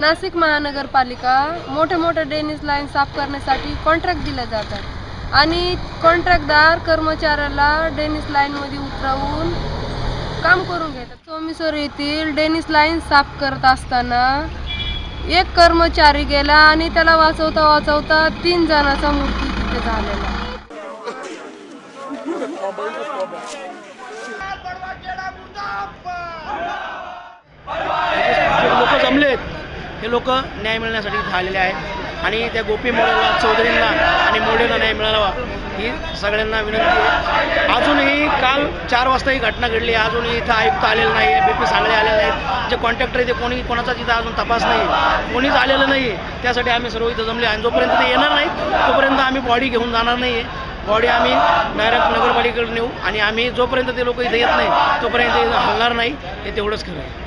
नाशिक महानगरपालिका मोठे मोठे ड्रेनेज लाईन साफ करण्यासाठी कॉन्ट्रॅक्ट दिले जातात. आणि कॉन्ट्रॅक्टदार कर्मचाऱ्याला ड्रेनेज लाईनमध्ये उतरवून काम करून घेतात सोमेश्वर येथील डेनिस लाईन साफ करत असताना एक कर्मचारी गेला आणि त्याला वाचवता वाचवता तीन जणांचा मृत्यू तिथे झालेला. जे लोक जमलेत. हे लोक न्याय मिळण्यासाठी झालेले आहेत. आणि त्या गोपी मोडेला चौधरींना आणि मोडेला न्याय मिळावा ही सगळ्यांना विनंती आहे. अजूनही काल चार वाजता ही घटना घडली अजूनही इथं आयुक्त आलेलं नाही आहे बी पी सांगले आलेले नाहीत जे कॉन्ट्रॅक्टर आहे ते कोणी कोणाचा तिथं अजून तपास नाही कोणीच आलेलं नाही त्यासाठी आम्ही सर्व इथं जमले आणि जोपर्यंत ते येणार नाहीत तोपर्यंत आम्ही बॉडी घेऊन जाणार नाही आहे. बॉडी आम्ही डायरेक्ट नगरपालिकेकडे नेऊ आणि आम्ही जोपर्यंत ते लोक इथे येत नाही तोपर्यंत इथं हलणार नाही हे तेवढंच खरं आहे.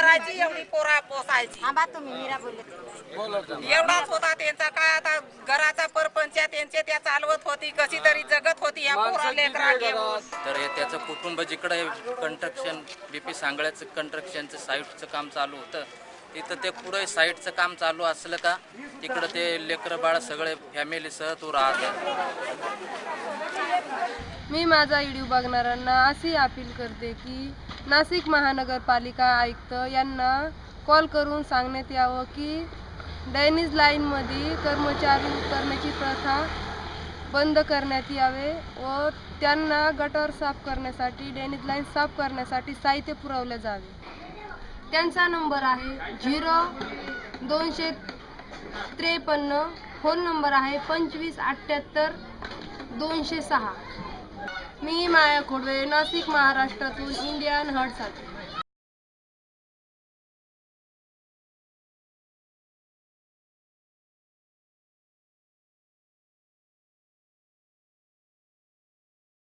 करायची एवढी पोरा पोसायची. थांबा तुम्ही मीरा बोलत एवढाच होता त्यांचा. काय आता घराचा परपंच त्यांचे त्या चालवत होती कशी तरी जगत होती या पोरा लेकरा घेऊन. तर हे त्याचं कुटुंब जिकडे कंस्ट्रक्शन बी पी सांगळ्याचं कंस्ट्रक्शनचं साईटचं काम चालू होतं. तिथं ते पुढे साईटचं काम चालू असलं का तिकडं ते लेकरं बाळ सगळे फॅमिलीसह तो राहतात मी माझा व्हिडिओ बघणाऱ्यांना अशी अपील करते की नाशिक महानगरपालिका आयुक्त यांना कॉल करून सांगण्यात यावं की ड्रेनेज लाईनमध्ये कर्मचारी करण्याची प्रथा बंद करण्यात यावे व त्यांना गटर साफ करण्यासाठी ड्रेनेज लाईन साफ करण्यासाठी साहित्य पुरवले जावे. त्यांचा नंबर आहे झिरो दोनशे त्रेपन्न. फोन नंबर आहे पंचवीस अठ्ठ्याहत्तर दोनशे सहा. मी माया खोडवे नाशिक महाराष्ट्रातून इंडियन हर्टसाठी